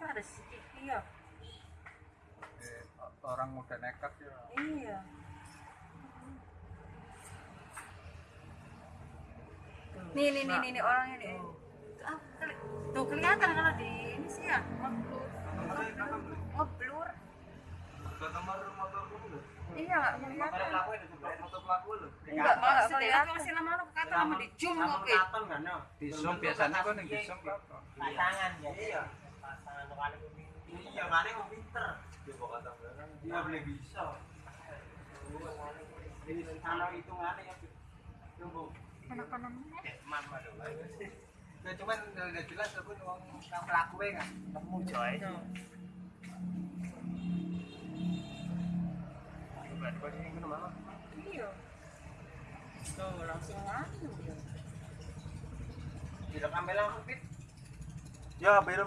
kan ada CCTV ya Eh, orang udah nekat ya. Iya. Nih nih nih nih, nih orangnya nih Ah, keli- tuh kelihatan kalau di ini sih ya ngeblur ngeblur nomor motor dulu iya nggak kelihatan. Motor pelaku enggak nggak kelihatan. Masih lama-lama kata lama. di zoom oke. kan di zoom biasanya kan di zoom apa pasangan ya. Iya iya mana mau pinter. Dia bawa kata belakang dia boleh bisa. Ini sana itu mana ya tunggu. Anak-anak mama dong ya cuman udah jelas aku uang yang pelaku ya kan kamu coy Berarti kau sini ke mana? iya. Tuh langsung dia Tidak ambil langsung fit. Ya, beda